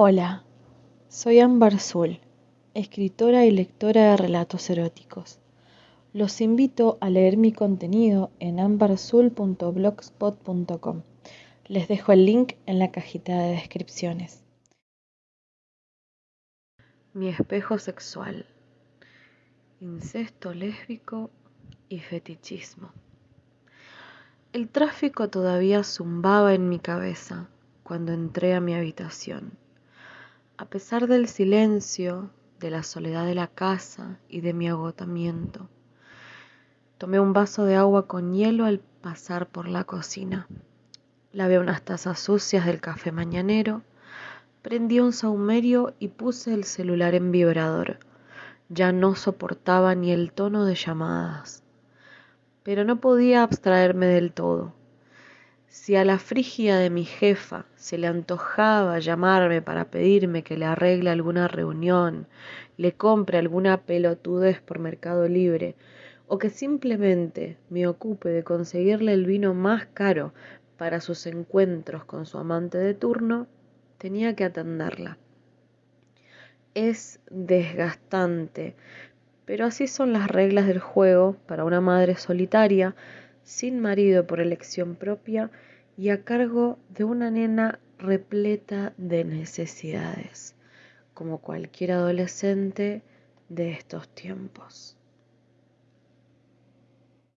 Hola, soy Ámbar escritora y lectora de relatos eróticos. Los invito a leer mi contenido en ambarzul.blogspot.com. Les dejo el link en la cajita de descripciones. Mi espejo sexual. Incesto lésbico y fetichismo. El tráfico todavía zumbaba en mi cabeza cuando entré a mi habitación. A pesar del silencio, de la soledad de la casa y de mi agotamiento, tomé un vaso de agua con hielo al pasar por la cocina. Lavé unas tazas sucias del café mañanero, prendí un saumerio y puse el celular en vibrador. Ya no soportaba ni el tono de llamadas, pero no podía abstraerme del todo. Si a la frigia de mi jefa se le antojaba llamarme para pedirme que le arregle alguna reunión, le compre alguna pelotudez por Mercado Libre, o que simplemente me ocupe de conseguirle el vino más caro para sus encuentros con su amante de turno, tenía que atenderla. Es desgastante, pero así son las reglas del juego para una madre solitaria sin marido por elección propia y a cargo de una nena repleta de necesidades, como cualquier adolescente de estos tiempos.